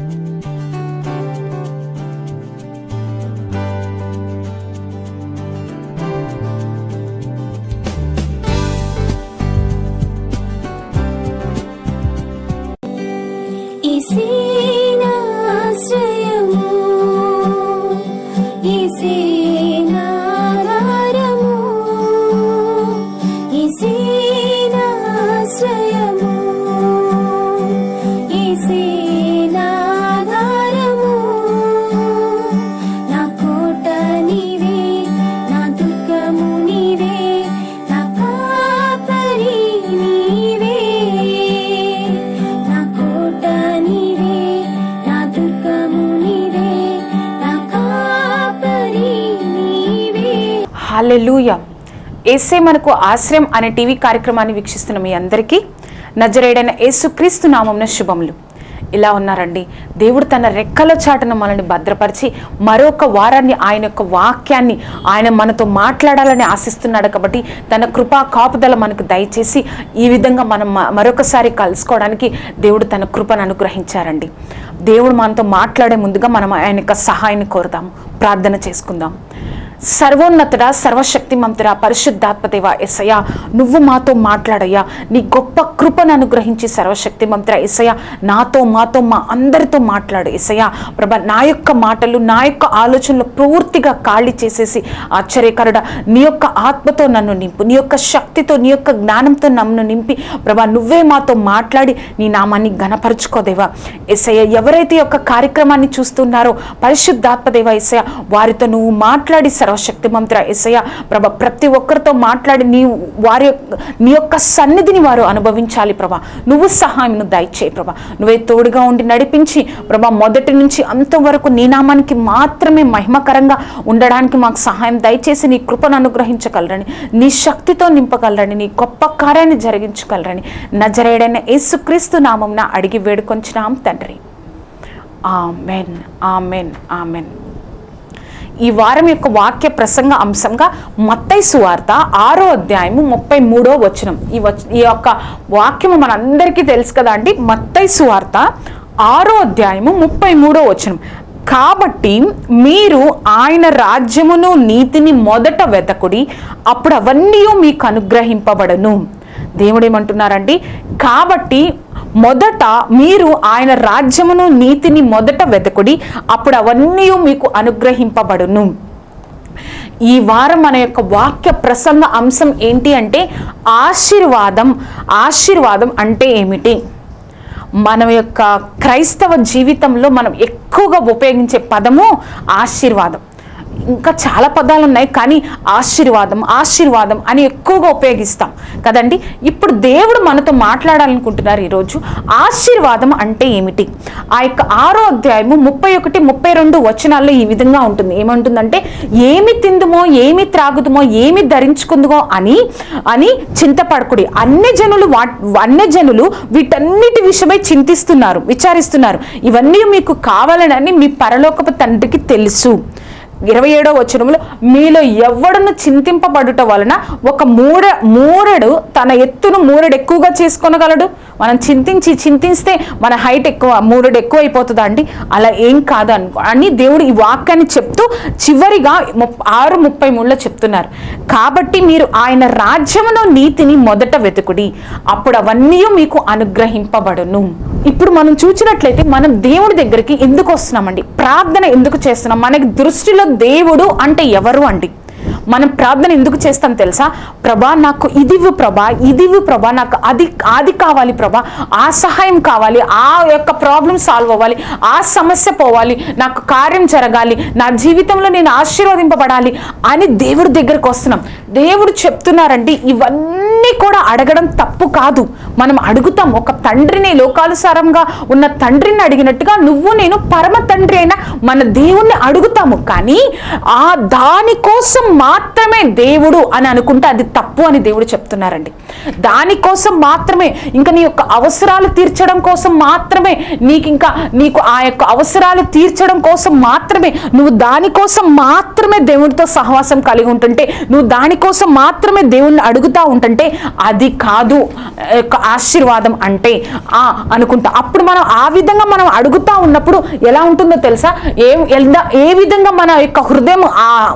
Música ఏసే మనకు ఆశ్రయం అనే టీవీ కార్యక్రమాన్ని వీక్షిస్తున్న మీ అందరికీ నజరేడైన యేసుక్రీస్తు నామంన శుభములు. ఇలా ఉన్నారండి. దేవుడు తన రెక్కల చాటున మనల్ని భద్రపరిచి మరొక వారాన్ని ఆయన యొక్క వాక్యాన్ని ఆయన మనతో మాట్లాడాలని ఆశిస్తున్నాడు కాబట్టి తన కృపా కాపుదల మనకు దయచేసి ఈ విధంగా మనం మరొకసారి కలుసుకోవడానికి దేవుడు తన కృపను అనుగ్రహించారండి. దేవుడు మనతో మాట్లాడే ముందుగా మనం ఆయన యొక్క సహాయాన్ని కోరుదాం. ప్రార్థన చేసుకుందాం. సర్వోన్నతుడ సర్వశక్తిమంతుడా పరిశుద్ధాత్మదేవ ఎస్సయ్య నువ్వు మాతో మాట్లాడయ్యా. నీ గొప్ప కృపను అనుగ్రహించి సర్వశక్తిమంతుడా ఎస్సయ్య నాతో మాతో మా అందరితో మాట్లాడు ఎస్సయ్య ప్రభ నా యొక్క మాటలు నా యొక్క ఆలోచనలు పూర్తిగా ఖాళీ చేసేసి ఆశ్చర్యకరుడ నీ యొక్క ఆత్మతో నన్ను నింపు నీ యొక్క శక్తితో నీ యొక్క జ్ఞానంతో నన్ను నింపి ప్రభా నువ్వే మాతో మాట్లాడి నీ నామాన్ని ఘనపరుచుకోదేవా ఎస్సయ్య ఎవరైతే యొక్క కార్యక్రమాన్ని చూస్తున్నారో పరిశుద్ధాత్మదేవ ఎస్ఐ వారితో నువ్వు మాట్లాడి సర్వశక్తి మంత్ర ఎస్ఐ ప్రభ ప్రతి ఒక్కరితో మాట్లాడి నీ వారి యొక్క- నీ యొక్క సన్నిధిని వారు అనుభవించాలి ప్రభా. నువ్వు సహాయం దయచేయి ప్రభా. నువ్వే తోడుగా ఉండి నడిపించి ప్రభా మొదటి నుంచి అంతవరకు నీ నామానికి మాత్రమే మహిమకరంగా ఉండడానికి మాకు సహాయం దయచేసి నీ కృపను అనుగ్రహించగలరని నీ శక్తితో నింపగలరని నీ గొప్ప కార్యాన్ని జరిగించగలరని నజరేడైన యేసుక్రీస్తు నామంన అడిగి వేడుకొంచినాం తండ్రి. Amen amen amen. ఈ వారం యొక్క వాక్య ప్రసంగ అంశంగా మత్తై సువార్త ఆరో అధ్యాయము ముప్పై మూడో వచనం. ఈ వచ ఈ యొక్క వాక్యము మనందరికీ తెలుసు కదా అండి. మత్తై సువార్త ఆరో అధ్యాయము ముప్పై మూడో వచనం. కాబట్టి మీరు ఆయన రాజ్యమును నీతిని మొదట వెతకుడి అప్పుడు అవన్నీ మీకు అనుగ్రహింపబడను. దేవుడు ఏమంటున్నారండి కాబట్టి మొదట మీరు ఆయన రాజ్యమును నీతిని మొదట వెతకుడి అప్పుడు అవన్నీ మీకు అనుగ్రహింపబడును. ఈ వారం మన యొక్క వాక్య ప్రసంగ అంశం ఏంటి అంటే ఆశీర్వాదం. ఆశీర్వాదం అంటే ఏమిటి? మన యొక్క క్రైస్తవ జీవితంలో మనం ఎక్కువగా ఉపయోగించే పదము ఆశీర్వాదం. ఇంకా చాలా పదాలు ఉన్నాయి కానీ ఆశీర్వాదం ఆశీర్వాదం అని ఎక్కువగా ఉపయోగిస్తాం కదండి. ఇప్పుడు దేవుడు మనతో మాట్లాడాలనుకుంటున్నారు ఈరోజు. ఆశీర్వాదం అంటే ఏమిటి? ఆ యొక్క ఆరో అధ్యాయము ముప్పై ఒకటి ముప్పై రెండు వచనాల్లో ఈ విధంగా ఉంటుంది. ఏమంటుందంటే ఏమి తిందుమో ఏమి త్రాగుదుమో ఏమి ధరించుకుందుమో అని అని చింతపడకుడి. అన్ని జనులు వా అన్ని జనులు వీటన్నిటి విషయమై చింతిస్తున్నారు విచారిస్తున్నారు. ఇవన్నీ మీకు కావాలని మీ పరలోకపు తండ్రికి తెలుసు. ఇరవై ఏడో వచనంలో మీలో ఎవడును చింతింపబడుట వలన ఒక మూడ మూరడు తన ఎత్తును మూరడు ఎక్కువగా చేసుకొనగలడు? మనం చింతించి చింతిస్తే మన హైట్ ఎక్కువ మూరడు ఎక్కువ అయిపోతుందా అండి? అలా ఏం కాదు అనుకో అని దేవుడు ఈ వాక్యాన్ని చెప్తూ చివరిగా ముప్ ఆరు ముప్పై మూడులో చెప్తున్నారు. కాబట్టి మీరు ఆయన రాజ్యమును నీతిని మొదట వెతుకుడి. అప్పుడు అవన్నీ మీకు అనుగ్రహింపబడును. ఇప్పుడు మనం చూసినట్లయితే మనం దేవుడి దగ్గరికి ఎందుకు వస్తున్నామండి? ప్రార్థన ఎందుకు చేస్తున్నాం? మనకి దృష్టిలో దేవుడు అంటే ఎవరు అండి? మనం ప్రార్థన ఎందుకు చేస్తాం తెలుసా? ప్రభా నాకు ఇదివు ప్రభా ఇదివు ప్రభా నాకు అది అది కావాలి ప్రభా ఆ సహాయం కావాలి ఆ యొక్క ప్రాబ్లం సాల్వ్ అవ్వాలి ఆ సమస్య పోవాలి నాకు కార్యం జరగాలి నా జీవితంలో నేను ఆశీర్వదింపబడాలి అని దేవుడి దగ్గరకు వస్తున్నాం. దేవుడు చెప్తున్నారండి ఇవన్నీ కూడా అడగడం తప్పు కాదు. మనం అడుగుతాం ఒక తండ్రిని లోకానుసారంగా ఉన్న తండ్రిని అడిగినట్టుగా నువ్వు నేను పరమ తండ్రి అయిన మన దేవుణ్ణి అడుగుతాము. కానీ ఆ దానికోసం మా మాత్రమే దేవుడు అని అనుకుంటే అది తప్పు అని దేవుడు చెప్తున్నారండి. దానికోసం మాత్రమే ఇంకా నీ యొక్క అవసరాలు తీర్చడం కోసం మాత్రమే నీకు ఇంకా నీకు ఆ యొక్క అవసరాలు తీర్చడం కోసం మాత్రమే నువ్వు దానికోసం మాత్రమే దేవుడితో సహవాసం కలిగి ఉంటుంటే నువ్వు దానికోసం మాత్రమే దేవుణ్ణి అడుగుతూ ఉంటుంటే అది కాదు యొక్క ఆశీర్వాదం అంటే ఆ అనుకుంటా. అప్పుడు మనం ఆ విధంగా మనం అడుగుతా ఉన్నప్పుడు ఎలా ఉంటుందో తెలుసా? ఏ ఏ విధంగా మన యొక్క హృదయం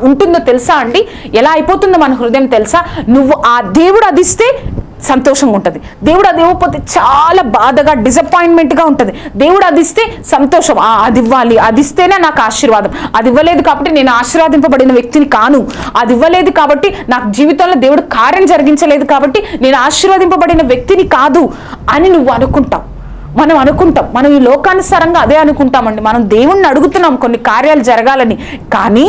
ఉంటుందో తెలుసా అండి? ఎలా అయిపోతుందో మన హృదయం తెలుసా? నువ్వు ఆ దేవుడు అదిస్తే సంతోషంగా ఉంటుంది. దేవుడు అది ఇవ్వకపోతే చాలా బాధగా డిసప్పాయింట్మెంట్గా ఉంటుంది. దేవుడు అది ఇస్తే సంతోషం. ఆ, అది ఇవ్వాలి. అది ఇస్తేనే నాకు ఆశీర్వాదం. అది ఇవ్వలేదు కాబట్టి నేను ఆశీర్వాదింపబడిన వ్యక్తిని కాను. అది ఇవ్వలేదు కాబట్టి నాకు జీవితంలో దేవుడు కార్యం జరిగించలేదు కాబట్టి నేను ఆశీర్వదింపబడిన వ్యక్తిని కాదు అని నువ్వు అనుకుంటావు. మనం అనుకుంటాం. మనం ఈ లోకానుసారంగా అదే అనుకుంటామండి. మనం దేవుణ్ణి అడుగుతున్నాం కొన్ని కార్యాలు జరగాలని. కానీ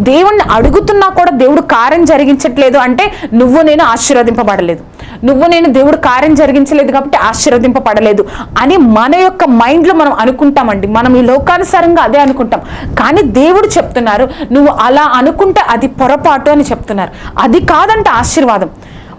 దేవుణ్ణి అడుగుతున్నా కూడా దేవుడు కార్యం జరిగించట్లేదు అంటే నువ్వు నేను ఆశీర్వదింపబడలేదు. నువ్వు నేను దేవుడు కార్యం జరిగించలేదు కాబట్టి ఆశీర్వదింపబడలేదు అని మన యొక్క మైండ్లో మనం అనుకుంటామండి. మనం ఈ లోకానుసారంగా అదే అనుకుంటాం. కానీ దేవుడు చెప్తున్నారు నువ్వు అలా అనుకుంటే అది పొరపాటు అని చెప్తున్నారు. అది కాదంట ఆశీర్వాదం.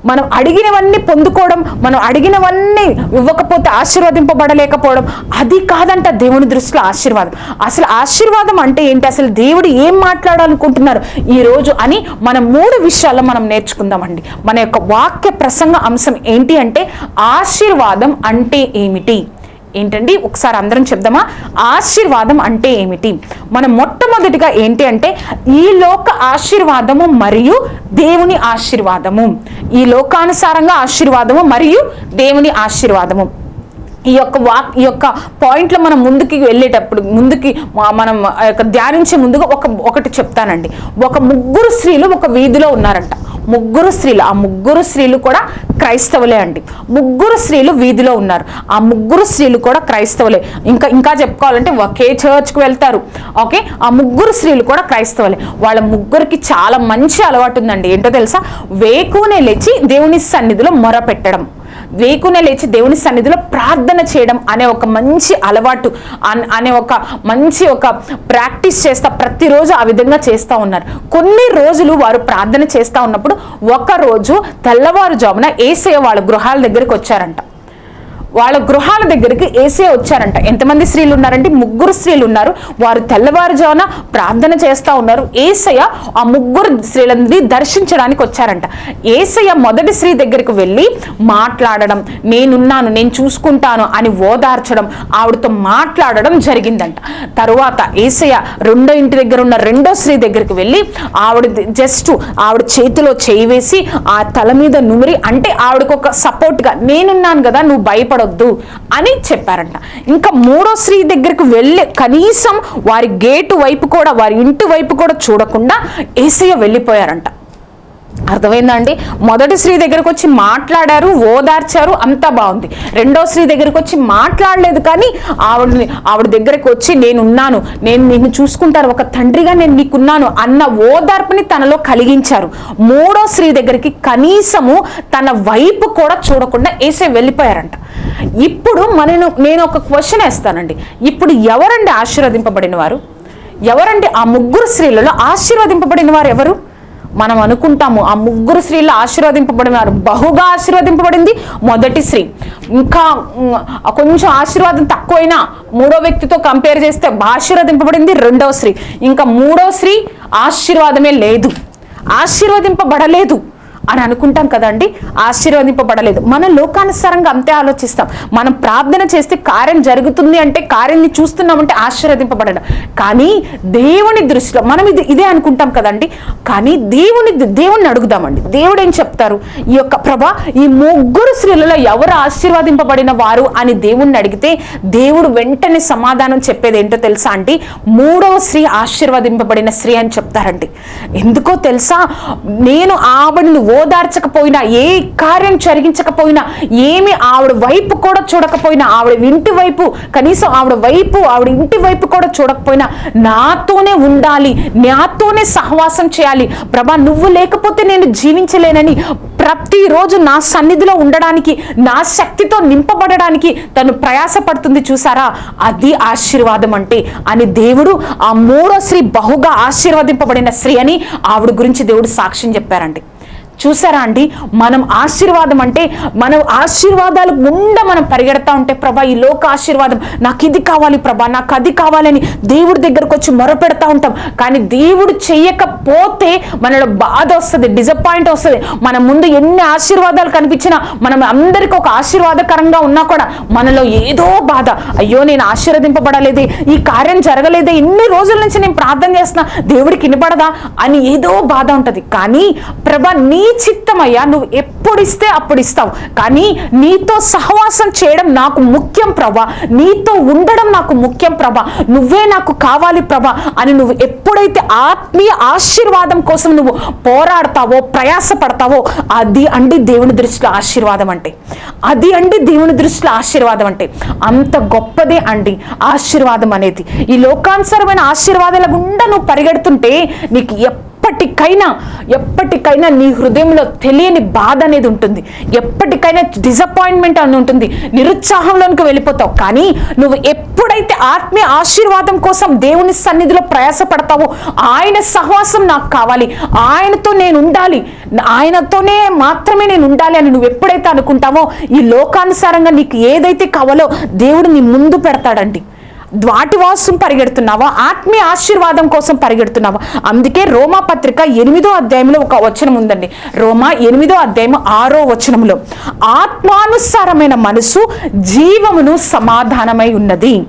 మనం అడిగినవన్నీ పొందుకోవడం మనం అడిగినవన్నీ ఇవ్వకపోతే ఆశీర్వదింపబడలేకపోవడం అది కాదంట దేవుని దృష్టిలో ఆశీర్వాదం. అసలు ఆశీర్వాదం అంటే ఏంటి? అసలు దేవుడు ఏం మాట్లాడాలనుకుంటున్నారు ఈ రోజు అని మనం మూడు విషయాల్లో మనం నేర్చుకుందామండి. మన యొక్క వాక్య ప్రసంగ అంశం ఏంటి అంటే ఆశీర్వాదం అంటే ఏమిటి? ఏంటండి? ఒకసారి అందరం చెప్దామా? ఆశీర్వాదం అంటే ఏమిటి? మనం మొట్టమొదటిగా ఏంటి అంటే ఈ లోక ఆశీర్వాదము మరియు దేవుని ఆశీర్వాదము. ఈ లోకానుసారంగా ఆశీర్వాదము మరియు దేవుని ఆశీర్వాదము. ఈ యొక్క వాక్ ఈ యొక్క పాయింట్లో మనం ముందుకి వెళ్ళేటప్పుడు ముందుకి మనం యొక్క ధ్యానించే ముందుగా ఒక ఒకటి చెప్తానండి. ఒక ముగ్గురు స్త్రీలు ఒక వీధిలో ఉన్నారంట. ముగ్గురు స్త్రీలు ఆ ముగ్గురు స్త్రీలు కూడా క్రైస్తవులే అండి. ముగ్గురు స్త్రీలు వీధిలో ఉన్నారు. ఆ ముగ్గురు స్త్రీలు కూడా క్రైస్తవులే. ఇంకా ఇంకా చెప్పుకోవాలంటే ఒకే చర్చ్కి వెళ్తారు. ఓకే? ఆ ముగ్గురు స్త్రీలు కూడా క్రైస్తవులే. వాళ్ళ ముగ్గురికి చాలా మంచి అలవాటు ఉందండి. ఏంటో తెలుసా? వేకునే లేచి దేవుని సన్నిధిలో మొర పెట్టడం వేకునే లేచి దేవుని సన్నిధిలో ప్రార్థన చేయడం అనే ఒక మంచి అలవాటు అన్- అనే ఒక మంచి ఒక ప్రాక్టీస్ చేస్తా ప్రతిరోజు ఆ విధంగా చేస్తూ ఉన్నారు. కొన్ని రోజులు వారు ప్రార్థన చేస్తూ ఉన్నప్పుడు ఒకరోజు తెల్లవారుజామున ఏసే వాళ్ళ గృహాల దగ్గరికి వచ్చారంట. వాళ్ళ గృహాల దగ్గరికి ఏసే వచ్చారంట. ఎంతమంది స్త్రీలు ఉన్నారంటే ముగ్గురు స్త్రీలు ఉన్నారు. వారు తెల్లవారుజామున ప్రార్థన చేస్తూ ఉన్నారు. ఏసయ్య ఆ ముగ్గురు స్త్రీలని దర్శించడానికి వచ్చారంట. ఏసయ్య మొదటి స్త్రీ దగ్గరికి వెళ్ళి మాట్లాడడం నేనున్నాను నేను చూసుకుంటాను అని ఓదార్చడం ఆవిడతో మాట్లాడడం జరిగిందంట. తరువాత ఏసయ్య రెండో ఇంటి దగ్గర ఉన్న రెండో స్త్రీ దగ్గరికి వెళ్ళి ఆవిడ జస్ట్ ఆవిడ చేతిలో చేయి వేసి ఆ తల మీద నుమిరి అంటే ఆవిడకు ఒక సపోర్ట్గా నేనున్నాను కదా నువ్వు భయపడొద్దు అని చెప్పారంట. ఇంకా మూడో స్త్రీ దగ్గరికి వెళ్ళి కనీసం వారి గేటు వైపు కూడా వారి ఇంటి వైపు కూడా చూడకుండా ఏసయ్య వెళ్ళిపోయారంట. అర్థమైందండి మొదటి స్త్రీ దగ్గరకు వచ్చి మాట్లాడారు ఓదార్చారు అంతా బాగుంది. రెండో స్త్రీ దగ్గరకు వచ్చి మాట్లాడలేదు కానీ ఆవిడని ఆవిడ దగ్గరకు వచ్చి నేనున్నాను నేను నిన్ను చూసుకుంటాను ఒక తండ్రిగా నేను నీకున్నాను అన్న ఓదార్పుని తనలో కలిగించారు. మూడో స్త్రీ దగ్గరికి కనీసము తన వైపు కూడా చూడకుండా వేసే వెళ్ళిపోయారంట. ఇప్పుడు మనను నేను ఒక క్వశ్చన్ వేస్తానండి. ఇప్పుడు ఎవరండి ఆశీర్వదింపబడిన వారు ఎవరండి ఆ ముగ్గురు స్త్రీలలో ఆశీర్వదింపబడిన వారు ఎవరు? మనం అనుకుంటాము ఆ ముగ్గురు స్త్రీలు ఆశీర్వదింపబడినారు. బహుగా ఆశీర్వదింపబడింది మొదటి స్త్రీ. ఇంకా కొంచెం ఆశీర్వాదం తక్కువైనా మూడో వ్యక్తితో కంపేర్ చేస్తే ఆశీర్వదింపబడింది రెండవ స్త్రీ. ఇంకా మూడో స్త్రీ ఆశీర్వాదమే లేదు. ఆశీర్వదింపబడలేదు. అని అనుకుంటాం కదండి. ఆశీర్వదింపబడలేదు. మన లోకానుసారంగా అంతే ఆలోచిస్తాం. మనం ప్రార్థన చేస్తే కార్యం జరుగుతుంది అంటే కార్యాన్ని చూస్తున్నామంటే ఆశీర్వదింపబడడం. కానీ దేవుని దృష్టిలో మనం ఇది ఇదే అనుకుంటాం కదండి. కానీ దేవుని దేవుణ్ణి అడుగుదామండి. దేవుడు ఏం చెప్తారు? ఈ యొక్క ప్రభా ఈ ముగ్గురు స్త్రీలలో ఎవరు ఆశీర్వదింపబడిన వారు అని దేవుణ్ణి అడిగితే దేవుడు వెంటనే సమాధానం చెప్పేది ఏంటో తెలుసా అండి? మూడవ స్త్రీ ఆశీర్వదింపబడిన స్త్రీ అని చెప్తారండి. ఎందుకో తెలుసా? నేను ఆవిడను ఓదార్చకపోయినా ఏ కార్యం జరిగించకపోయినా ఏమి ఆవిడ వైపు కూడా చూడకపోయినా ఆవిడ ఇంటి వైపు కనీసం ఆవిడ వైపు ఆవిడ ఇంటి వైపు కూడా చూడకపోయినా నాతోనే ఉండాలి నాతోనే సహవాసం చేయాలి. ప్రభా నువ్వు లేకపోతే నేను జీవించలేనని ప్రతిరోజు నా సన్నిధిలో ఉండడానికి నా శక్తితో నింపబడడానికి తను ప్రయాసపడుతుంది చూసారా? అది ఆశీర్వాదం అంటే. అని దేవుడు ఆ మూడో స్త్రీ బహుగా ఆశీర్వదింపబడిన స్త్రీ అని ఆవిడ గురించి దేవుడు సాక్ష్యం చెప్పారండి. చూసారా అండి? మనం ఆశీర్వాదం అంటే మనం ఆశీర్వాదాలు గుండా మనం పరిగెడతా ఉంటే ప్రభా ఈ లోక ఆశీర్వాదం నాకు ఇది కావాలి ప్రభా నాకు అది కావాలని దేవుడి దగ్గరకు వచ్చి మొరపెడతా ఉంటాం. కానీ దేవుడు చెయ్యకపోతే మనలో బాధ వస్తుంది డిసప్పాయింట్ వస్తుంది. మన ముందు ఎన్ని ఆశీర్వాదాలు కనిపించినా మనం అందరికీ ఒక ఆశీర్వాదకరంగా ఉన్నా కూడా మనలో ఏదో బాధ. అయ్యో నేను ఆశీర్వదింపబడలేదే ఈ కార్యం జరగలేదే ఇన్ని రోజుల నుంచి నేను ప్రార్థన చేస్తున్నా దేవుడికి వినపడదా అని ఏదో బాధ ఉంటుంది. కానీ ప్రభా నీ చిత్తమయ్యా నువ్వు ఎప్పుడు ఇస్తే అప్పుడు ఇస్తావు కానీ నీతో సహవాసం చేయడం నాకు ముఖ్యం ప్రభా. నీతో ఉండడం నాకు ముఖ్యం ప్రభా. నువ్వే నాకు కావాలి ప్రభా అని నువ్వు ఎప్పుడైతే ఆత్మీయ ఆశీర్వాదం కోసం నువ్వు పోరాడతావో ప్రయాసపడతావో అది అండి దేవుని దృష్టిలో ఆశీర్వాదం అంటే. అది అండి దేవుని దృష్టిలో ఆశీర్వాదం అంటే. అంత గొప్పదే అండి ఆశీర్వాదం అనేది. ఈ లోకానుసరమైన ఆశీర్వాదాల గుండా నువ్వు పరిగెడుతుంటే నీకు ఎప్పటికైనా ఎప్పటికైనా నీ హృదయంలో తెలియని బాధ అనేది ఉంటుంది. ఎప్పటికైనా డిసప్పాయింట్మెంట్ అని ఉంటుంది. నిరుత్సాహంలోనికి వెళ్ళిపోతావు. కానీ నువ్వు ఎప్పుడైతే ఆత్మీయ ఆశీర్వాదం కోసం దేవుని సన్నిధిలో ప్రయాసపడతావో ఆయన సహవాసం నాకు కావాలి. ఆయనతో నేను ఉండాలి. ఆయనతోనే మాత్రమే నేను ఉండాలి అని నువ్వు ఎప్పుడైతే అనుకుంటావో ఈ లోకానుసారంగా నీకు ఏదైతే కావాలో దేవుడు నీ ముందు పెడతాడండి. వాటివాసం పరిగెడుతున్నావా? ఆత్మీయ ఆశీర్వాదం కోసం పరిగెడుతున్నావా? అందుకే రోమా పత్రిక ఎనిమిదో అధ్యాయంలో ఒక వచనం ఉందండి. రోమా ఎనిమిదో అధ్యాయం ఆరో వచనంలో ఆత్మానుసారమైన మనసు జీవమును సమాధానమై ఉన్నది.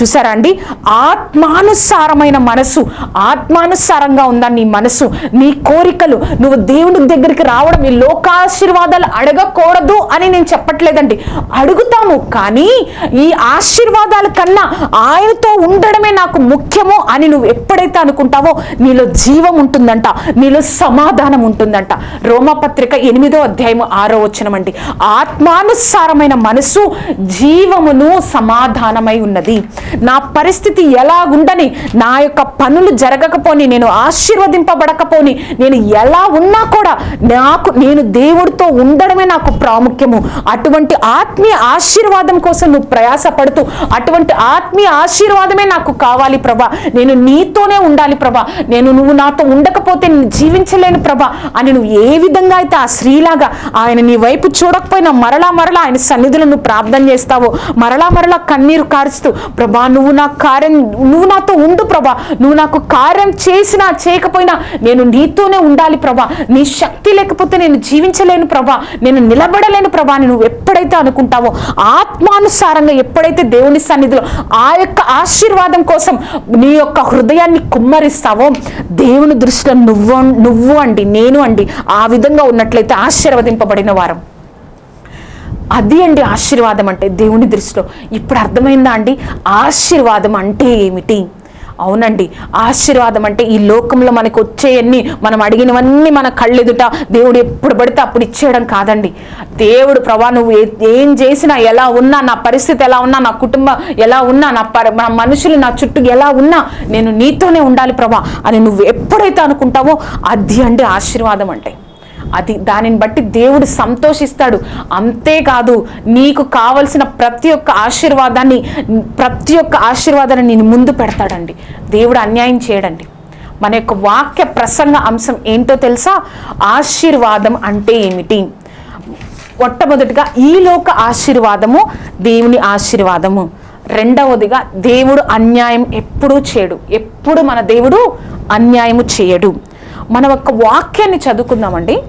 చూసారా అండి? ఆత్మానుసారమైన మనసు ఆత్మానుసారంగా ఉందా నీ మనసు నీ కోరికలు నువ్వు దేవుడి దగ్గరికి రావడం ఈ లోకాశీర్వాదాలు అడగకూడదు అని నేను చెప్పట్లేదండి. అడుగుతాము కానీ ఈ ఆశీర్వాదాల కన్నా ఆయనతో ఉండడమే నాకు ముఖ్యము అని నువ్వు ఎప్పుడైతే అనుకుంటావో నీలో జీవం ఉంటుందంట నీలో సమాధానం ఉంటుందంట. రోమపత్రిక ఎనిమిదో అధ్యాయము ఆరో వచనం ఆత్మానుసారమైన మనసు జీవమును సమాధానమై ఉన్నది. నా పరిస్థితి ఎలాగుండని నా యొక్క పనులు జరగకపోని నేను ఆశీర్వదింపబడకపోని నేను ఎలా ఉన్నా కూడా నాకు నేను దేవుడితో ఉండడమే నాకు ప్రాముఖ్యము. అటువంటి ఆత్మీయ ఆశీర్వాదం కోసం నువ్వు ప్రయాసపడుతూ అటువంటి ఆత్మీయ ఆశీర్వాదమే నాకు కావాలి ప్రభా. నేను నీతోనే ఉండాలి ప్రభా. నేను నువ్వు నాతో ఉండకపోతే నేను జీవించలేను ప్రభా అని నువ్వు ఏ విధంగా అయితే ఆ స్త్రీలాగా ఆయన నీ వైపు చూడకపోయినా మరలా మరలా ఆయన సన్నిధులను ప్రార్థన చేస్తావో మరలా మరలా కన్నీరు కారుస్తూ ప్రభా నువ్వు నా కార్యం నువ్వు నాతో ఉండు ప్రభా. నువ్వు నాకు కార్యం చేసినా చేయకపోయినా నేను నీతోనే ఉండాలి ప్రభా. నీ శక్తి లేకపోతే నేను జీవించలేను ప్రభా. నేను నిలబడలేను ప్రభా. అని నువ్వు ఎప్పుడైతే అనుకుంటావో ఆత్మానుసారంగా ఎప్పుడైతే దేవుని సన్నిధిలో ఆ యొక్క ఆశీర్వాదం కోసం నీ యొక్క హృదయాన్ని కుమ్మరిస్తావో దేవుని దృష్టిలో నువ్వు నువ్వు అండి నేను అండి ఆ విధంగా ఉన్నట్లయితే ఆశీర్వదింపబడిన వారం. అది అండి ఆశీర్వాదం అంటే దేవుని దృష్టిలో. ఇప్పుడు అర్థమైందా అండి? ఆశీర్వాదం అంటే ఏమిటి? అవునండి. ఆశీర్వాదం అంటే ఈ లోకంలో మనకు వచ్చేయన్ని మనం అడిగినవన్నీ మన కళ్ళెదుట దేవుడు ఎప్పుడు పడితే అప్పుడు ఇచ్చేయడం కాదండి. దేవుడు ప్రభా నువ్వు ఏ- ఏం చేసినా ఎలా ఉన్నా నా పరిస్థితి ఎలా ఉన్నా నా కుటుంబం ఎలా ఉన్నా నా పరి నా మనుషులు నా చుట్టూ ఎలా ఉన్నా నేను నీతోనే ఉండాలి ప్రభా అని నువ్వు ఎప్పుడైతే అనుకుంటావో అది అండి ఆశీర్వాదం అంటే. అది దానిని బట్టి దేవుడు సంతోషిస్తాడు. అంతేకాదు నీకు కావలసిన ప్రతి ఒక్క ఆశీర్వాదాన్ని ప్రతి ఒక్క ఆశీర్వాదాన్ని నేను ముందు పెడతాడండి. దేవుడు అన్యాయం చేయడండి. మన యొక్క వాక్య ప్రసంగ అంశం ఏంటో తెలుసా? ఆశీర్వాదం అంటే ఏమిటి? మొట్టమొదటిగా ఈ లోక ఆశీర్వాదము దేవుని ఆశీర్వాదము. రెండవదిగా దేవుడు అన్యాయం ఎప్పుడూ చేయడు. ఎప్పుడు మన దేవుడు అన్యాయము చేయడు. మన యొక్క వాక్యాన్ని చదువుకుందామండి.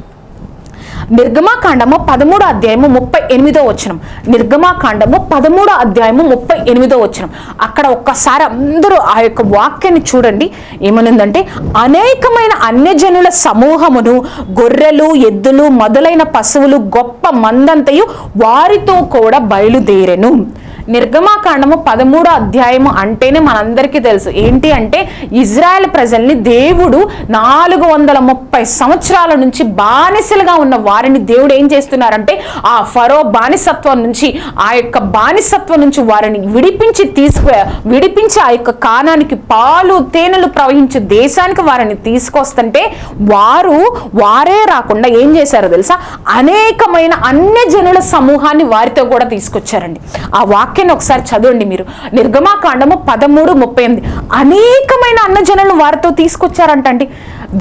నిర్గమాకాండము పదమూడో అధ్యాయము ముప్పై ఎనిమిదో వచనం. నిర్గమాకాండము పదమూడో అధ్యాయము ముప్పై ఎనిమిదో వచనం. అక్కడ ఒక్కసారి అందరూ ఆ యొక్క వాక్యాన్ని చూడండి. ఏమనుందంటే అనేకమైన అన్యజనుల సమూహమును గొర్రెలు ఎద్దులు మొదలైన పశువులు గొప్ప మందంతయు వారితో కూడా బయలుదేరెను. నిర్గమాకాండము పదమూడో అధ్యాయము అంటేనే మనందరికీ తెలుసు. ఏంటి అంటే ఇజ్రాయెల్ ప్రజల్ని దేవుడు నాలుగు వందల ముప్పై సంవత్సరాల నుంచి బానిసలుగా ఉన్న వారిని దేవుడు ఏం చేస్తున్నారంటే ఆ ఫరో బానిసత్వం నుంచి ఆ యొక్క బానిసత్వం నుంచి వారిని విడిపించి తీసుకు విడిపించి ఆ యొక్క కానానికి పాలు తేనెలు ప్రవహించే దేశానికి వారిని తీసుకొస్తుంటే వారు వారే రాకుండా ఏం చేశారో తెలుసా? అనేకమైన అన్య జనుల సమూహాన్ని వారితో కూడా తీసుకొచ్చారండి. ఆ వాక్యాన్ని ఒకసారి చదవండి మీరు. నిర్గమాకాండము పదమూడు ముప్పై ఎనిమిది. అనేకమైన అన్నజనులు వారితో తీసుకొచ్చారంటండి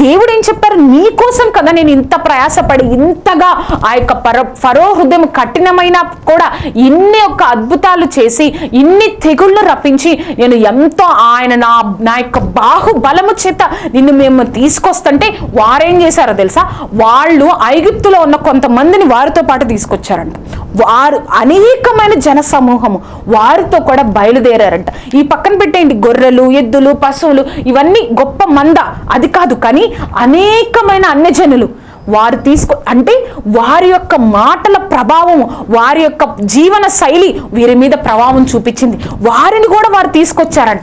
దేవుడు ఏం చెప్పారు? నీ కోసం కదా నేను ఇంత ప్రయాసపడి ఇంతగా ఆ యొక్క పర ఫరో హృదయం కఠినమైన కూడా ఇన్ని యొక్క అద్భుతాలు చేసి ఇన్ని తెగుళ్ళు రప్పించి నేను ఎంతో ఆయన నా నా యొక్క బాహుబలము చేత నిన్ను మేము తీసుకొస్తుంటే వారేం చేశారో తెలుసా? వాళ్ళు ఐగుప్తులో ఉన్న కొంతమందిని వారితో పాటు తీసుకొచ్చారంట. వారు అనేకమైన జన సమూహము వారితో కూడా బయలుదేరారంట. ఈ పక్కన పెట్టేయండి గొర్రెలు ఎద్దులు పశువులు ఇవన్నీ గొప్ప మంద. అది కాదు కానీ అనేకమైన అన్యజనులు వారు తీసుకో అంటే వారి యొక్క మాటల ప్రభావం వారి యొక్క జీవన శైలి వీరి మీద ప్రభావం చూపించింది. వారిని కూడా వారు తీసుకొచ్చారంట.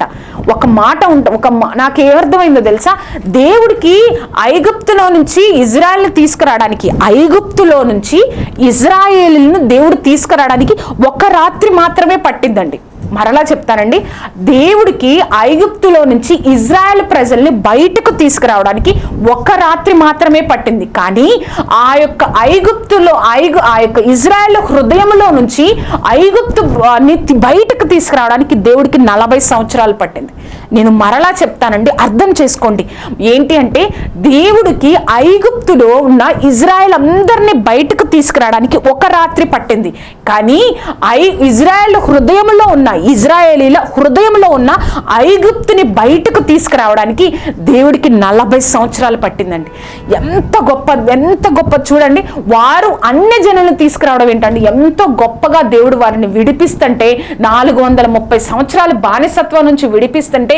ఒక మాట ఉంట ఒక మా- నాకు ఏమర్థమైందో తెలుసా? దేవుడికి ఐగుప్తులో నుంచి ఇజ్రాయెల్ని తీసుకురావడానికి ఐగుప్తులో నుంచి ఇజ్రాయేల్ను దేవుడు తీసుకురావడానికి ఒక రాత్రి మాత్రమే పట్టిందండి. మరలా చెప్తానండి. దేవుడికి ఐగుప్తులో నుంచి ఇజ్రాయెల్ ప్రజల్ని బయటకు తీసుకురావడానికి ఒక రాత్రి మాత్రమే పట్టింది. కానీ ఆ యొక్క ఐగుప్తులో ఐగు ఆ యొక్క ఇజ్రాయెల్ హృదయంలో నుంచి ఐగుప్తు ని బయటకు తీసుకురావడానికి దేవుడికి నలభై సంవత్సరాలు పట్టింది. నేను మరలా చెప్తానండి అర్థం చేసుకోండి. ఏంటి అంటే దేవుడికి ఐగుప్తులో ఉన్న ఇజ్రాయెల్ అందరినీ బయటకు తీసుకురావడానికి ఒక రాత్రి పట్టింది. కానీ ఐ ఇజ్రాయెల్ హృదయంలో ఉన్న ఇజ్రాయేలీల హృదయంలో ఉన్న ఐగుప్తుని బయటకు తీసుకురావడానికి దేవుడికి నలభై సంవత్సరాలు పట్టిందండి. ఎంత గొప్ప ఎంత గొప్ప చూడండి వారు అన్ని జనులను తీసుకురావడం ఏంటండి? ఎంతో గొప్పగా దేవుడు వారిని విడిపిస్తుంటే నాలుగు వందల ముప్పై సంవత్సరాలు బానిసత్వం నుంచి విడిపిస్తుంటే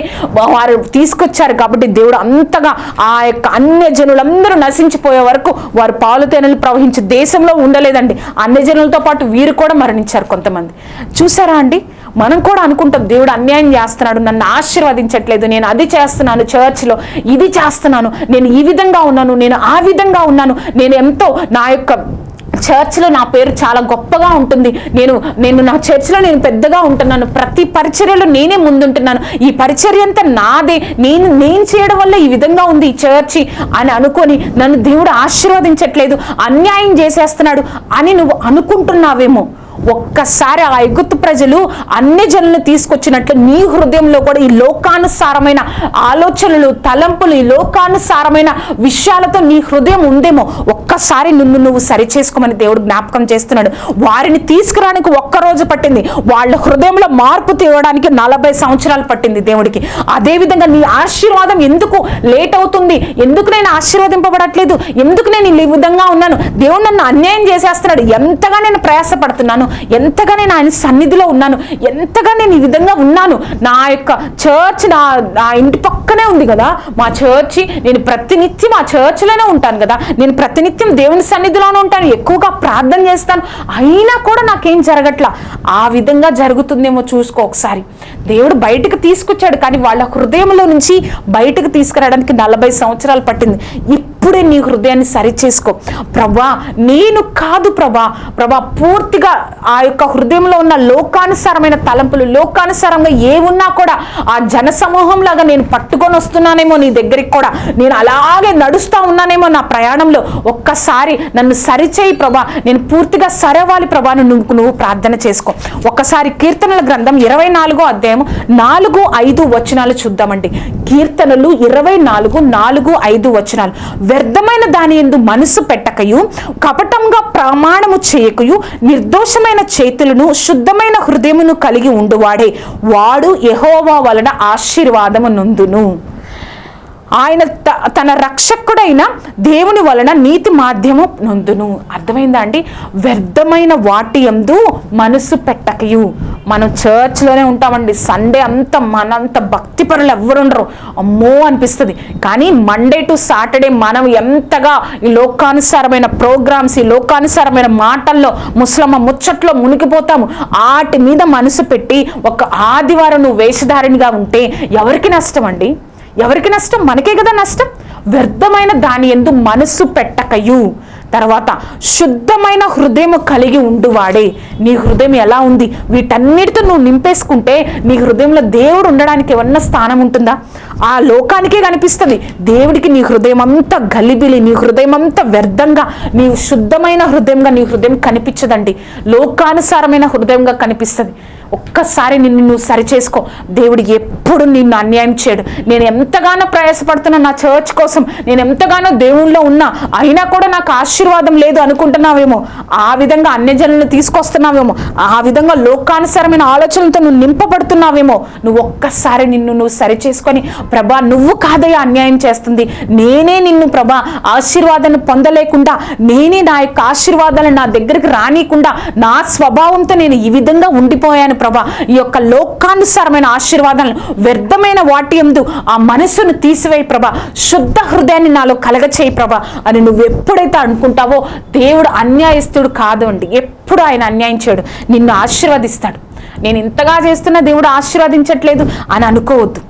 వారు తీసుకొచ్చారు కాబట్టి దేవుడు అంతగా ఆ యొక్క అన్య జనులందరూ నశించిపోయే వరకు వారు పాలు తేనెలు ప్రవహించే దేశంలో ఉండలేదండి. అన్య జనులతో పాటు వీరు కూడా మరణించారు కొంతమంది. చూసారా అండి? మనం కూడా అనుకుంటాం దేవుడు అన్యాయం చేస్తున్నాడు నన్ను ఆశీర్వదించట్లేదు నేను అది చేస్తున్నాను చర్చ్లో ఇది చేస్తున్నాను నేను ఈ విధంగా ఉన్నాను నేను ఆ విధంగా ఉన్నాను నేను ఎంతో నా యొక్క చర్చ్లో నా పేరు చాలా గొప్పగా ఉంటుంది. నేను నేను నా చర్చ్లో నేను పెద్దగా ఉంటున్నాను. ప్రతి పరిచర్యలో నేనే ముందుంటున్నాను. ఈ పరిచర్య అంతా నాదే. నేను నేను చేయడం వల్ల ఈ విధంగా ఉంది ఈ చర్చి అని అనుకొని నన్ను దేవుడు ఆశీర్వదించట్లేదు. అన్యాయం చేసేస్తున్నాడు అని నువ్వు అనుకుంటున్నావేమో. ఒక్కసారి ఆ ఎగుత్తు ప్రజలు అన్ని జనులను తీసుకొచ్చినట్లు నీ హృదయంలో కూడా ఈ లోకానుసారమైన ఆలోచనలు తలంపులు ఈ లోకానుసారమైన విషయాలతో నీ హృదయం ఉందేమో ఒక్కసారి నిన్ను నువ్వు సరి చేసుకోమని దేవుడు జ్ఞాపకం చేస్తున్నాడు. వారిని తీసుకురానికి ఒక్క రోజు పట్టింది. వాళ్ళ హృదయంలో మార్పు తేవడానికి నలభై సంవత్సరాలు పట్టింది దేవుడికి. అదే విధంగా నీ ఆశీర్వాదం ఎందుకు లేట్ అవుతుంది? ఎందుకు నేను ఆశీర్వదింపబడట్లేదు? ఎందుకు నేను ఈ విధంగా ఉన్నాను? దేవుడు నన్ను అన్యాయం చేసేస్తున్నాడు. ఎంతగా నేను ప్రయాసపడుతున్నాను? ఎంతగా నేను ఆయన సన్నిధిలో ఉన్నాను ఎంతగా నేను ఈ విధంగా ఉన్నాను. నా యొక్క చర్చ్ నా నా ఇంటి పక్కనే ఉంది కదా. మా చర్చి నేను ప్రతినిత్యం ఆ చర్చ్లోనే ఉంటాను కదా. నేను ప్రతినిత్యం దేవుని సన్నిధిలోనే ఉంటాను ఎక్కువగా ప్రార్థన చేస్తాను. అయినా కూడా నాకేం జరగట్లా? ఆ విధంగా జరుగుతుందేమో చూసుకో ఒకసారి. దేవుడు బయటకు తీసుకొచ్చాడు కానీ వాళ్ళ హృదయంలో నుంచి బయటకు తీసుకురావడానికి నలభై సంవత్సరాలు పట్టింది. ఇప్పుడే నీ హృదయాన్ని సరిచేసుకో. ప్రభా నేను కాదు ప్రభా. ప్రభా పూర్తిగా ఆ యొక్క హృదయంలో ఉన్న లోకానుసారమైన తలంపులు లోకానుసారంగా ఏ ఉన్నా కూడా ఆ జన సమూహంలాగా నేను పట్టుకొని వస్తున్నానేమో నీ దగ్గరికి కూడా. నేను అలాగే నడుస్తూ ఉన్నానేమో నా ప్రయాణంలో. ఒక్కసారి నన్ను సరిచేయి ప్రభా. నేను పూర్తిగా సరవాలి ప్రభాను నువ్వు నువ్వు ప్రార్థన చేసుకో. ఒక్కసారి కీర్తనల గ్రంథం ఇరవై నాలుగో అధ్యాయం నాలుగు ఐదు వచనాలు చూద్దామండి. కీర్తనలు ఇరవై నాలుగు నాలుగు ఐదు వచనాలు. వ్యర్థమైన దాని ఎందు మనసు పెట్టకయు కపటంగా ప్రమాణము చేయకయు నిర్దోషమైన చేతులను శుద్ధమైన హృదయమును కలిగి ఉండువాడే. వాడు యహోవా వలన ఆశీర్వాదము నందును ఆయన త- తన రక్షకుడైన దేవుని వలన నీతి మాధ్యము నొందును అర్థమైందా అండి? వ్యర్థమైన వాటి యందు మనసు పెట్టకయు. మనం చర్చ్లోనే ఉంటామండి. సండే అంతా మనంత భక్తి పరులు ఎవరుండరు అమ్మో అనిపిస్తుంది. కానీ మండే టు సాటర్డే మనం ఎంతగా ఈ లోకానుసారమైన ప్రోగ్రామ్స్ ఈ లోకానుసారమైన మాటల్లో ముస్లమ్మ ముచ్చట్లో మునిగిపోతాము. వాటి మీద మనసు పెట్టి ఒక ఆదివారం నువ్వు వేషధారినిగా ఉంటే ఎవరికి నష్టం అండి? ఎవరికి నష్టం? మనకే కదా నష్టం. వ్యర్థమైన దాని ఎందు మనసు పెట్టకయు. తర్వాత శుద్ధమైన హృదయం కలిగి ఉండువాడే నీ హృదయం ఎలా ఉంది? వీటన్నిటితో నువ్వు నింపేసుకుంటే నీ హృదయంలో దేవుడు ఉండడానికి ఏమన్నా స్థానం ఉంటుందా? ఆ లోకానికే కనిపిస్తుంది. దేవుడికి నీ హృదయం అంతా గలిబిలి నీ హృదయం అంతా వ్యర్థంగా నీ శుద్ధమైన హృదయంగా నీ హృదయం కనిపించదండి. లోకానుసారమైన హృదయంగా కనిపిస్తుంది. ఒక్కసారి నిన్ను నువ్వు సరిచేసుకో. దేవుడు ఎప్పుడు నిన్ను అన్యాయం చేయడు. నేను ఎంతగానో ప్రయాసపడుతున్నా నా చర్చ్ కోసం. నేను ఎంతగానో దేవుళ్ళో ఉన్నా. అయినా కూడా నాకు ఆశీర్వాదం లేదు అనుకుంటున్నావేమో. ఆ విధంగా అన్యజనులను తీసుకొస్తున్నావేమో. ఆ విధంగా లోకానుసారమైన ఆలోచనలతో నువ్వు నింపబడుతున్నావేమో. నువ్వు ఒక్కసారి నిన్ను నువ్వు సరిచేసుకొని ప్రభా నువ్వు కాదయ్యా అన్యాయం చేస్తుంది. నేనే నిన్ను ప్రభా ఆశీర్వాదాన్ని పొందలేకుండా నేనే నా యొక్క ఆశీర్వాదాలను నా దగ్గరికి రానియకుండా నా స్వభావంతో నేను ఈ విధంగా ఉండిపోయాను ప్రభా ఈ యొక్క లోకానుసారమైన ఆశీర్వాదాలను వ్యర్థమైన వాటి ఎందు ఆ మనసును తీసివేయి ప్రభా. శుద్ధ హృదయాన్ని నాలో కలగచేయి ప్రభా. అని నువ్వు ఎప్పుడైతే అనుకుంటావో దేవుడు అన్యాయస్తుడు కాదు అండి ఎప్పుడు ఆయన అన్యాయం చేయడు. నిన్ను ఆశీర్వదిస్తాడు. నేను ఇంతగా చేస్తున్నా దేవుడు ఆశీర్వదించట్లేదు అని అనుకోవద్దు.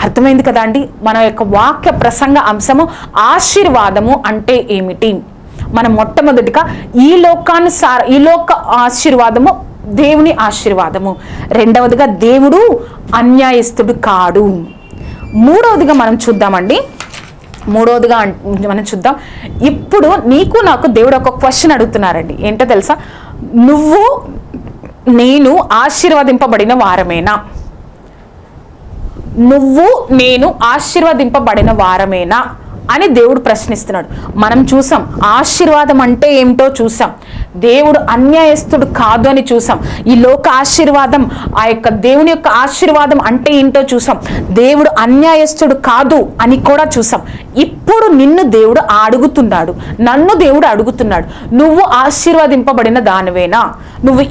అర్థమైంది కదా అండి? మన యొక్క వాక్య ప్రసంగ అంశము ఆశీర్వాదము అంటే ఏమిటి? మనం మొట్టమొదటిగా ఈ లోకానుసార ఈ లోక ఆశీర్వాదము దేవుని ఆశీర్వాదము. రెండవదిగా దేవుడు అన్యాయస్తుడు కాడు. మూడవదిగా మనం చూద్దామండి. మూడవదిగా మనం చూద్దాం. ఇప్పుడు నీకు నాకు దేవుడు ఒక క్వశ్చన్ అడుగుతున్నారండి. ఏంటో తెలుసా? నువ్వు నేను ఆశీర్వదింపబడిన వారమేనా? నువ్వు నేను ఆశీర్వదింపబడిన వారమేనా? అని దేవుడు ప్రశ్నిస్తున్నాడు. మనం చూసాం ఆశీర్వాదం అంటే ఏమిటో చూసాం. దేవుడు అన్యాయస్తుడు కాదు అని చూసాం. ఈ లోక ఆశీర్వాదం ఆ యొక్క దేవుని యొక్క ఆశీర్వాదం అంటే ఏంటో చూసాం. దేవుడు అన్యాయస్తుడు కాదు అని కూడా చూసాం. ఇప్పుడు నిన్ను దేవుడు అడుగుతున్నాడు. నన్ను దేవుడు అడుగుతున్నాడు. నువ్వు ఆశీర్వదింపబడిన దానివేనా? నువ్వు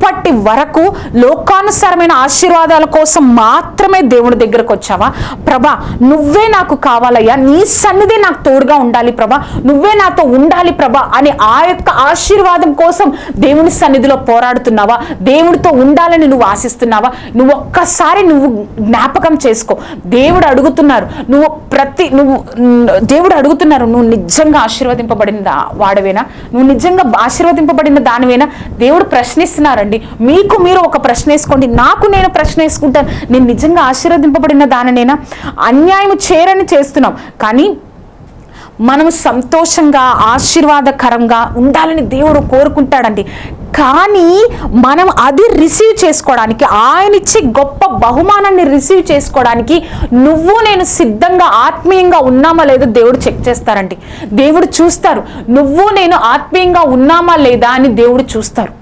ఇప్పటి వరకు లోకానుసారమైన ఆశీర్వాదాల కోసం మాత్రమే దేవుడి దగ్గరకు వచ్చావా? ప్రభా నువ్వే నాకు కావాలయ్యా. నీ సన్నిధి నాకు తోడుగా ఉండాలి ప్రభా. నువ్వే నాతో ఉండాలి ప్రభా అని ఆ యొక్క ఆశీర్వాదం కోసం దేవుని సన్నిధిలో పోరాడుతున్నావా? దేవుడితో ఉండాలని నువ్వు ఆశిస్తున్నావా? నువ్వు ఒక్కసారి నువ్వు జ్ఞాపకం చేసుకో. దేవుడు అడుగుతున్నారు నువ్వు ప్రతి నువ్వు దేవుడు అడుగుతున్నారు నువ్వు నిజంగా ఆశీర్వదింపబడిన వాడవేనా? నువ్వు నిజంగా ఆశీర్వదింపబడిన దానివేనా? దేవుడు ప్రశ్నిస్తున్నారండి మీకు మీరు ఒక ప్రశ్న వేసుకోండి. నాకు నేను ప్రశ్న వేసుకుంటాను. నేను నిజంగా ఆశీర్వదింపబడిన దానినేనా? అన్యాయం చేరని చేస్తున్నాం. కానీ మనం సంతోషంగా ఆశీర్వాదకరంగా ఉండాలని దేవుడు కోరుకుంటాడండి. కానీ మనం అది రిసీవ్ చేసుకోవడానికి ఆయన ఇచ్చే గొప్ప బహుమానాన్ని రిసీవ్ చేసుకోవడానికి నువ్వు నేను సిద్ధంగా ఆత్మీయంగా ఉన్నామా లేదో దేవుడు చెక్ చేస్తారండి. దేవుడు చూస్తారు. నువ్వు నేను ఆత్మీయంగా ఉన్నామా లేదా అని దేవుడు చూస్తారు.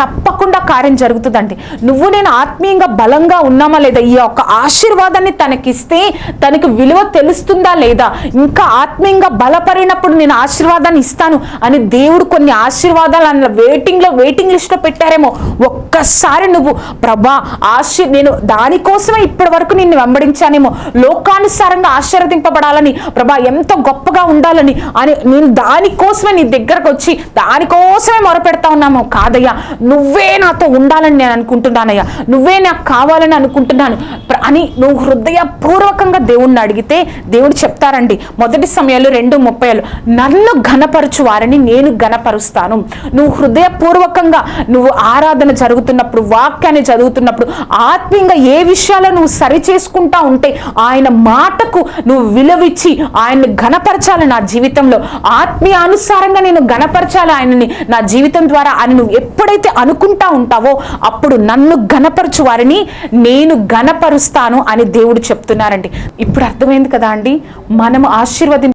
తప్పకుండా కార్యం జరుగుతుందండి. నువ్వు నేను ఆత్మీయంగా బలంగా ఉన్నామా లేదా? ఈ యొక్క ఆశీర్వాదాన్ని తనకిస్తే తనకి విలువ తెలుస్తుందా లేదా? ఇంకా ఆత్మీయంగా బలపడినప్పుడు నేను ఆశీర్వాదాన్ని ఇస్తాను అని దేవుడు కొన్ని ఆశీర్వాదాలు అన్న వెయిటింగ్లో వెయిటింగ్ లిస్ట్లో పెట్టారేమో. ఒక్కసారి నువ్వు ప్రభా ఆశీ నేను దానికోసమే ఇప్పటి వరకు నిన్ను వెంబడించానేమో. లోకానుసారంగా ఆశీర్వదింపబడాలని ప్రభా ఎంత గొప్పగా ఉండాలని అని నేను దానికోసమే నీ దగ్గరకు వచ్చి దానికోసమే మొరపెడతా ఉన్నాము. కాదయ్యా నువ్వే నాతో ఉండాలని నేను అనుకుంటున్నానయ్యా. నువ్వే నాకు కావాలని అనుకుంటున్నాను. అని నువ్వు హృదయపూర్వకంగా దేవుణ్ణి అడిగితే దేవుడు చెప్తారండి. మొదటి సమయాలు రెండు ముప్పైలు. నన్ను ఘనపరచు వారిని నేను ఘనపరుస్తాను. నువ్వు హృదయపూర్వకంగా నువ్వు ఆరాధన జరుగుతున్నప్పుడు వాక్యాన్ని చదువుతున్నప్పుడు ఆత్మీయంగా ఏ విషయాలు నువ్వు సరి చేసుకుంటా ఉంటే ఆయన మాటకు నువ్వు విలువిచ్చి ఆయన్ని ఘనపరచాలి నా జీవితంలో. ఆత్మీయానుసారంగా నేను ఘనపరచాలి ఆయనని నా జీవితం ద్వారా అని నువ్వు ఎప్పుడైతే అనుకుంటా ఉంటావో అప్పుడు నన్ను ఘనపరచు వారిని నేను ఘనపరుస్తాను అని దేవుడు చెప్తున్నారండి. ఇప్పుడు అర్థమైంది కదా అండి? మనం ఆశీర్వదించ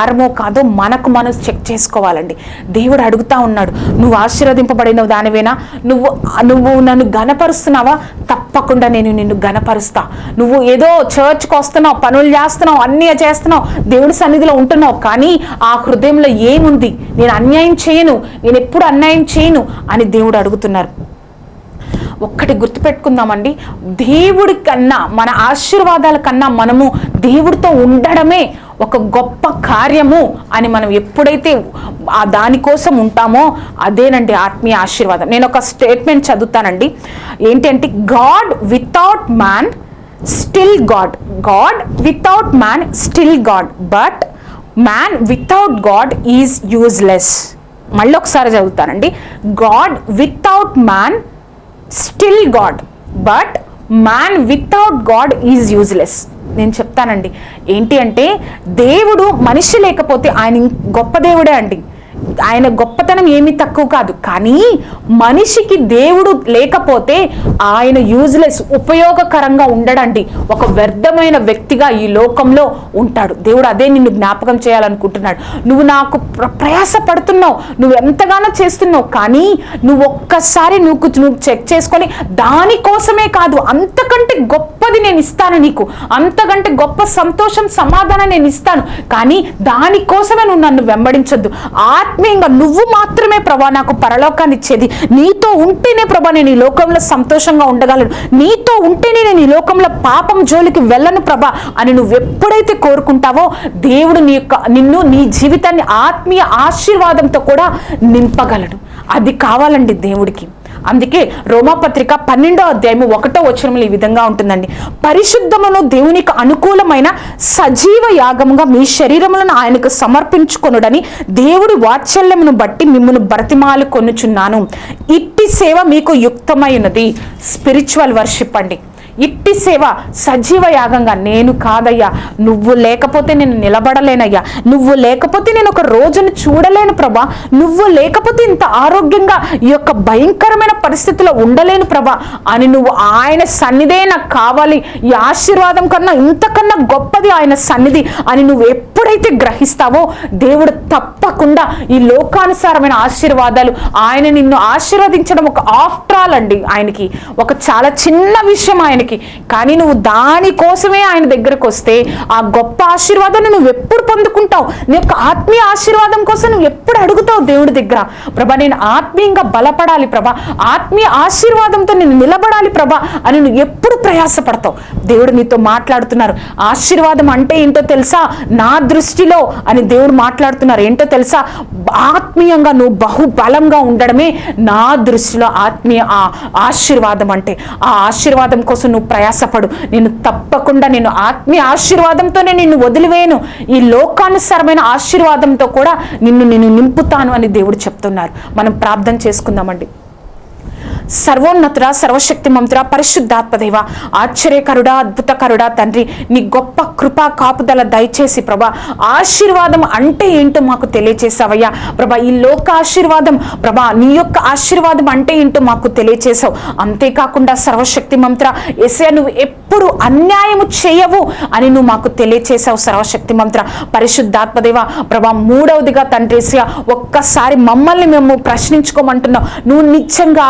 వారమో కాదో మనకు మనం చెక్ చేసుకోవాలండి. దేవుడు అడుగుతా ఉన్నాడు నువ్వు ఆశీర్వదింపబడిన దానివేనా? నువ్వు నువ్వు నన్ను గనపరుస్తున్నావా తప్పకుండా నేను నిన్ను గనపరుస్తా నువ్వు ఏదో చర్చ్కి వస్తున్నావు పనులు చేస్తున్నావు అన్నీ చేస్తున్నావు దేవుడి సన్నిధిలో ఉంటున్నావు కానీ ఆ హృదయంలో ఏముంది? నేను అన్యాయం చేయను నేను ఎప్పుడు అన్యాయం చేయను అని దేవుడు అడుగుతున్నారు. ఒక్కటి గుర్తుపెట్టుకుందామండి. దేవుడి కన్నా మన ఆశీర్వాదాల కన్నా మనము దేవుడితో ఉండడమే ఒక గొప్ప కార్యము అని మనం ఎప్పుడైతే ఆ దానికోసం ఉంటామో అదేనండి ఆత్మీయ ఆశీర్వాదం. నేను ఒక స్టేట్మెంట్ చదువుతానండి. ఏంటంటే God without man still God. God without man still God. But man without God is useless. మళ్ళీ ఒకసారి చదువుతానండి. God without man still God but man without God is useless. నేను చెప్తానండి ఏంటి అంటే దేవుడు మనిషి లేకపోతే ఆయన గొప్ప దేవుడే అండి. ఆయన గొప్పతనం ఏమీ తక్కువ కాదు. కానీ మనిషికి దేవుడు లేకపోతే ఆయన యూజ్లెస్ ఉపయోగకరంగా ఉండడండి. ఒక వ్యర్థమైన వ్యక్తిగా ఈ లోకంలో ఉంటాడు. దేవుడు అదే నిన్ను జ్ఞాపకం చేయాలనుకుంటున్నాడు. నువ్వు నాకు ప్రయాస పడుతున్నావు నువ్వు ఎంతగానో చేస్తున్నావు. కానీ నువ్వు ఒక్కసారి నువ్వు నువ్వు చెక్ చేసుకొని దానికోసమే కాదు అంతకంటే గొప్పది నేను ఇస్తాను నీకు. అంతకంటే గొప్ప సంతోషం సమాధానం నేను ఇస్తాను. కానీ దానికోసమే నువ్వు నన్ను వెంబడించొద్దు. ఆత్మీయంగా నువ్వు మాత్రమే ప్రభా నాకు పరలోకాన్ని ఇచ్చేది. నీతో ఉంటేనే ప్రభా నేను ఈ లోకంలో సంతోషంగా ఉండగలను. నీతో ఉంటేనే నేను ఈ లోకంలో పాపం జోలికి వెళ్ళను ప్రభా అని నువ్వు ఎప్పుడైతే కోరుకుంటావో దేవుడు నీ యొక్క నిన్ను నీ జీవితాన్ని ఆత్మీయ ఆశీర్వాదంతో కూడా నింపగలడు. అది కావాలండి దేవుడికి. అందుకే రోమాపత్రిక పన్నెండో అధ్యాయము ఒకటో వచనములు ఈ విధంగా ఉంటుందండి. పరిశుద్ధమును దేవునికి అనుకూలమైన సజీవ యాగముగా మీ శరీరములను ఆయనకు సమర్పించుకొనుడని దేవుడి వాత్సల్యమును బట్టి మిమ్మల్ని బ్రతిమాలు కొనుచున్నాను. ఇట్టి సేవ మీకు యుక్తమైనది. స్పిరిచువల్ వర్షిప్ అండి. ఇట్టి సేవ సజీవ యాగంగా నేను కాదయ్యా. నువ్వు లేకపోతే నేను నిలబడలేనయ్యా. నువ్వు లేకపోతే నేను ఒక రోజును చూడలేను ప్రభా. నువ్వు లేకపోతే ఇంత ఆరోగ్యంగా ఈ యొక్క భయంకరమైన పరిస్థితిలో ఉండలేను ప్రభా. అని నువ్వు ఆయన సన్నిధే నాకు కావాలి. ఈ ఆశీర్వాదం కన్నా ఇంతకన్నా గొప్పది ఆయన సన్నిధి అని నువ్వు ఎప్పుడైతే గ్రహిస్తావో దేవుడు తప్పకుండా ఈ లోకానుసారమైన ఆశీర్వాదాలు ఆయన నిన్ను ఆశీర్వదించడం ఒక ఆఫ్టర్ ఆల్ అండి ఆయనకి. ఒక చాలా చిన్న విషయం ఆయన దేవునికి. కానీ నువ్వు దానికోసమే ఆయన దగ్గరకు వస్తే ఆ గొప్ప ఆశీర్వాదాన్ని నువ్వు ఎప్పుడు పొందుకుంటావు? నీ యొక్క ఆత్మీయ ఆశీర్వాదం కోసం నువ్వు ఎప్పుడు అడుగుతావు దేవుడి దగ్గర? ప్రభా నేను ఆత్మీయంగా బలపడాలి ప్రభా. ఆత్మీయ ఆశీర్వాదంతో నేను నిలబడాలి ప్రభా అని నువ్వు ఎప్పుడు ప్రయాసపడతావు? దేవుడు నీతో మాట్లాడుతున్నారు. ఆశీర్వాదం అంటే ఏంటో తెలుసా? నా దృష్టిలో అని దేవుడు మాట్లాడుతున్నారు. ఏంటో తెలుసా? ఆత్మీయంగా నువ్వు బహుబలంగా ఉండడమే నా దృష్టిలో ఆత్మీయ ఆ ఆశీర్వాదం అంటే. ఆ ఆశీర్వాదం కోసం నువ్వు ప్రయాసపడు. నేను తప్పకుండా నేను ఆత్మీయ ఆశీర్వాదంతోనే నిన్ను వదిలివేయను. ఈ లోకానుసారమైన ఆశీర్వాదంతో కూడా నిన్ను నేను నింపుతాను అని దేవుడు చెప్తున్నారు. మనం ప్రార్థన చేసుకుందామండి. సర్వోన్నతుడ సర్వశక్తి మంతుడ పరిశుద్ధాత్మదేవ ఆశ్చర్యకరుడా అద్భుతకరుడా తండ్రి నీ గొప్ప కృపా కాపుదల దయచేసి ప్రభా ఆశీర్వాదం అంటే ఏంటో మాకు తెలియచేసావయ్యా ప్రభా ఈ లోక ఆశీర్వాదం ప్రభా నీ యొక్క ఆశీర్వాదం అంటే ఏంటో మాకు తెలియచేసావు అంతేకాకుండా సర్వశక్తి మంత్ర ఎసే నువ్వు ఎప్పుడు అన్యాయము చేయవు అని నువ్వు మాకు తెలియచేసావు సర్వశక్తి మంత్ర పరిశుద్ధాత్మదేవ ప్రభా మూడవదిగా తండ్రి ఒక్కసారి మమ్మల్ని మేము ప్రశ్నించుకోమంటున్నావు నువ్వు నిత్యంగా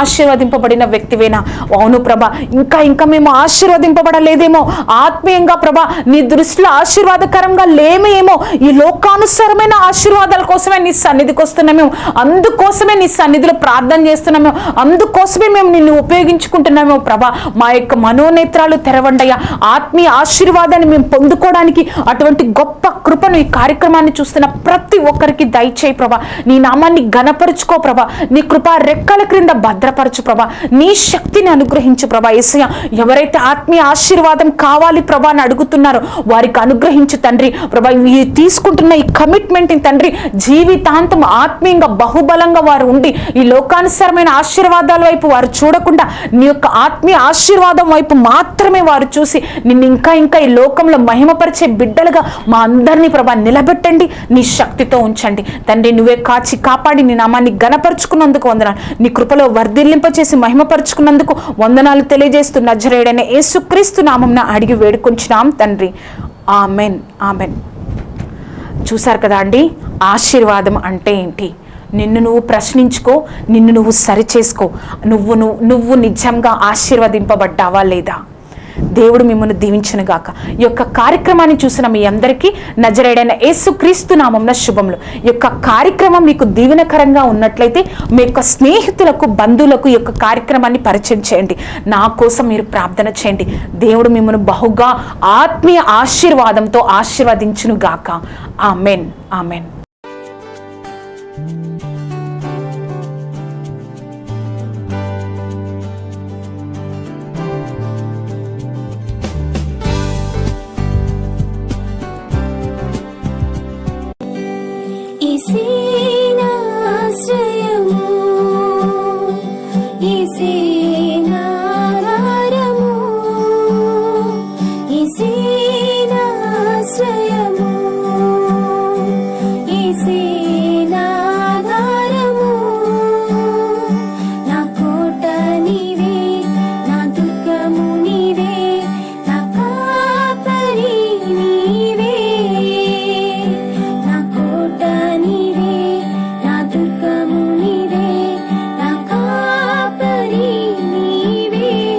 ఆశీర్వదింపబడిన వ్యక్తివేనా? అవును ప్రభా. ఇంకా ఇంకా మేము ఆశీర్వదింపబడలేదేమో? ఆత్మీయంగా ప్రభా నీ దృష్టిలో ఆశీర్వాదకరంగా లేమేమో? ఈ లోకానుసారమైన ఆశీర్వాదాల కోసమే నీ సన్నిధికి వస్తున్నాము అందుకోసమే నీ సన్నిధిలో ప్రార్థన చేస్తున్నాము అందుకోసమే మేము నిన్ను ఉపయోగించుకుంటున్నామో ప్రభా. మా యొక్క మనోనేత్రాలు తెరవండయ్యా ఆత్మీయ ఆశీర్వాదాన్ని మేము పొందుకోవడానికి అటువంటి గొప్ప కృపను ఈ కార్యక్రమాన్ని చూస్తున్న ప్రతి ఒక్కరికి దయచేయి ప్రభా. నీ నామాన్ని ఘనపరుచుకో ప్రభా. నీ కృప రెక్కల క్రింద భద్రపరచు ప్రభా. నీ శక్తిని అనుగ్రహించు ప్రభా. ఏసయ్య ఎవరైతే ఆత్మీయ ఆశీర్వాదం కావాలి ప్రభా అని అడుగుతున్నారో వారికి అనుగ్రహించు తండ్రి. ప్రభా ఈ తీసుకుంటున్న ఈ కమిట్మెంట్ తండ్రి జీవితాంతం ఆత్మీయంగా బహుబలంగా వారు ఉండి ఈ లోకానుసారమైన ఆశీర్వాదాల వైపు వారు చూడకుండా నీ యొక్క ఆత్మీయ ఆశీర్వాదం వైపు మాత్రమే వారు చూసి నిన్ను ఇంకా ఇంకా ఈ లోకంలో మహిమపరిచే బిడ్డలుగా మా అందరినీ ప్రభా నిలబెట్టండి నీ శక్తితో ఉంచండి. తండ్రి నువ్వే కాచి కాపాడి నీ నామాన్ని గనపరుచుకున్నందుకు వందనాలు. నీ కృపలో వర్ధిల్లింపచేసి మహిమపరుచుకున్నందుకు వందనాలు తెలియజేస్తూ నజరేడైన యేసుక్రీస్తు నామంన అడిగి వేడుకొంచున్నాం తండ్రి. Amen amen. చూశారు కదా అండి ఆశీర్వాదం అంటే ఏంటి? నిన్ను నువ్వు ప్రశ్నించుకో నిన్ను నువ్వు సరిచేసుకో. నువ్వు నువ్వు నువ్వు నిజంగా ఆశీర్వదింపబడ్డావా లేదా? దేవుడు మిమ్మల్ని దీవించనుగాక ఈ యొక్క కార్యక్రమాన్ని చూసిన మీ అందరికీ నజరేడైన యేసుక్రీస్తు నామంన శుభములు. ఈ యొక్క కార్యక్రమం మీకు దీవెనకరంగా ఉన్నట్లయితే మీ యొక్క స్నేహితులకు బంధువులకు ఈ యొక్క కార్యక్రమాన్ని పరిచయం చేయండి. నా కోసం మీరు ప్రార్థన చేయండి. దేవుడు మిమ్మల్ని బహుగా ఆత్మీయ ఆశీర్వాదంతో ఆశీర్వదించును గాక. ఆమెన్. ఆమెన్.